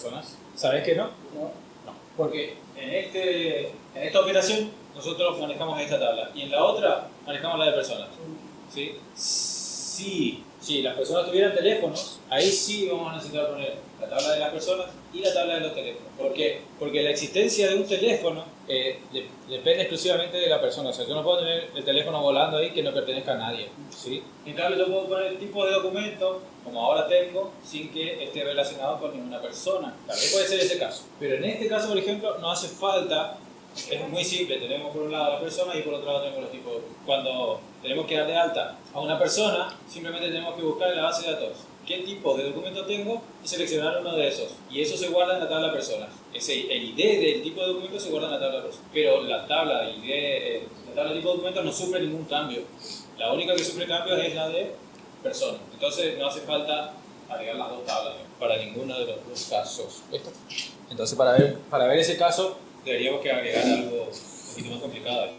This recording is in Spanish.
personas? ¿Sabes que no? No. No. Porque en, este, en esta operación nosotros manejamos esta tabla y en la otra manejamos la de personas. ¿sí? Si, si las personas tuvieran teléfonos, ahí sí vamos a necesitar poner la tabla de las personas y la tabla de los teléfonos. ¿Por qué? Porque la existencia de un teléfono eh, de- depende exclusivamente de la persona. O sea, yo no puedo tener el teléfono volando ahí que no pertenezca a nadie. ¿sí? En cambio, yo puedo poner tipo de documento, como ahora tengo, sin que esté relacionado con ninguna persona. También puede ser ese caso. Pero en este caso, por ejemplo, no hace falta es muy simple, tenemos por un lado a la persona y por otro lado tenemos los tipos. Cuando tenemos que dar de alta a una persona, simplemente tenemos que buscar en la base de datos qué tipo de documento tengo y seleccionar uno de esos. Y eso se guarda en la tabla personas. Ese, el ID del tipo de documento se guarda en la tabla personas. Pero la tabla de ID, eh, la tabla de tipo de documento no sufre ningún cambio. La única que sufre cambios es la de persona. Entonces no hace falta agregar las dos tablas para ninguno de los dos casos. ¿Listo? Entonces para ver, para ver ese caso deberíamos que agregar algo un poquito más complicado.